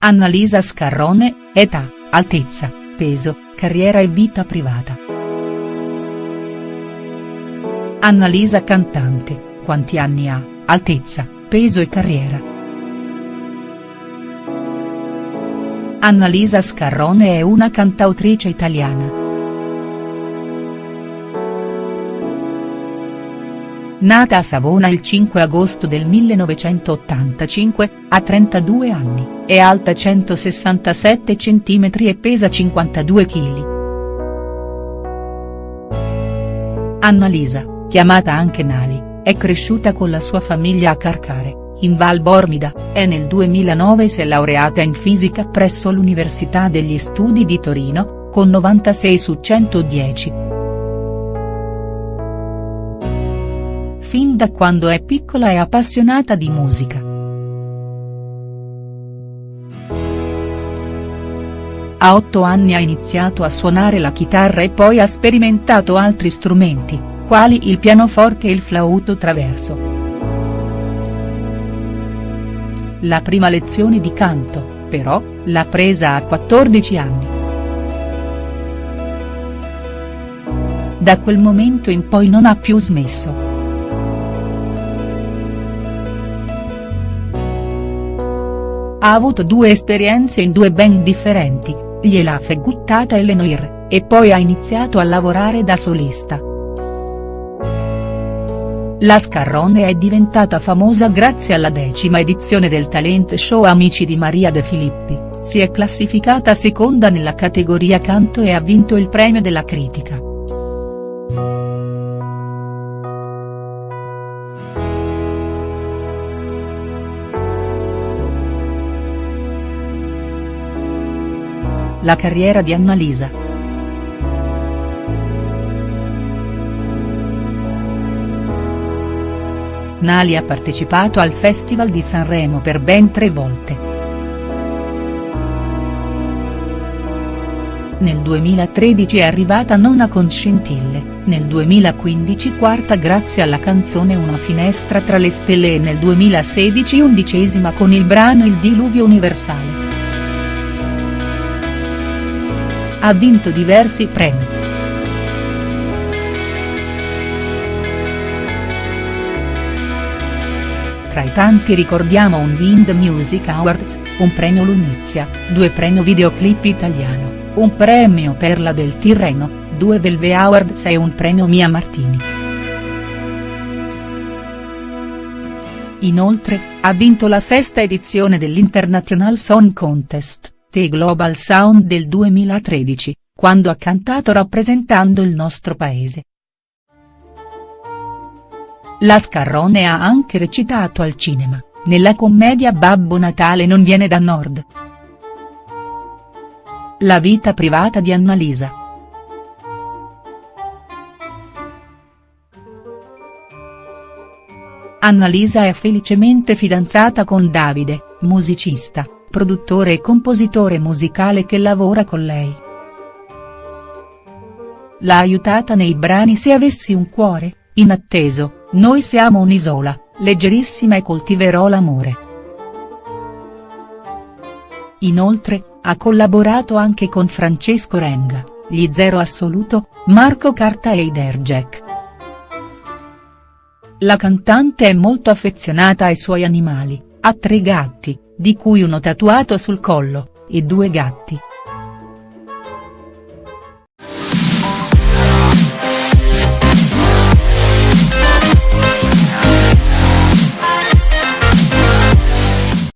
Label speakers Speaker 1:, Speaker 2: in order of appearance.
Speaker 1: Annalisa Scarrone, età, altezza, peso, carriera e vita privata. Annalisa cantante, quanti anni ha, altezza, peso e carriera. Annalisa Scarrone è una cantautrice italiana. Nata a Savona il 5 agosto del 1985, ha 32 anni, è alta 167 cm e pesa 52 kg. Annalisa, chiamata anche Nali, è cresciuta con la sua famiglia a Carcare, in Val Bormida, e nel 2009 si è laureata in fisica presso l'Università degli Studi di Torino, con 96 su 110. fin da quando è piccola è appassionata di musica. A otto anni ha iniziato a suonare la chitarra e poi ha sperimentato altri strumenti, quali il pianoforte e il flauto traverso. La prima lezione di canto, però, l'ha presa a 14 anni. Da quel momento in poi non ha più smesso. Ha avuto due esperienze in due band differenti, gli Elaf e Guttata e Lenoir, e poi ha iniziato a lavorare da solista. La Scarrone è diventata famosa grazie alla decima edizione del talent show Amici di Maria De Filippi, si è classificata seconda nella categoria canto e ha vinto il premio della critica. La carriera di Annalisa. Nali ha partecipato al Festival di Sanremo per ben tre volte. Nel 2013 è arrivata nona con Scintille, nel 2015 quarta grazie alla canzone Una finestra tra le stelle e nel 2016 undicesima con il brano Il diluvio universale. Ha vinto diversi premi. Tra i tanti ricordiamo un Wind Music Awards, un premio Lunizia, due premio Videoclip Italiano, un premio Perla del Tirreno, due Velve Awards e un premio Mia Martini. Inoltre, ha vinto la sesta edizione dell'International Song Contest. The Global Sound del 2013, quando ha cantato rappresentando il nostro paese. La Scarrone ha anche recitato al cinema, nella commedia Babbo Natale non viene da nord. La vita privata di Annalisa. Annalisa è felicemente fidanzata con Davide, musicista produttore e compositore musicale che lavora con lei. L'ha aiutata nei brani Se avessi un cuore, Inatteso, Noi siamo un'isola, Leggerissima e Coltiverò l'amore. Inoltre, ha collaborato anche con Francesco Renga, Gli Zero Assoluto, Marco Carta e Iderjack. La cantante è molto affezionata ai suoi animali, ha tre gatti, di cui uno tatuato sul collo, e due gatti.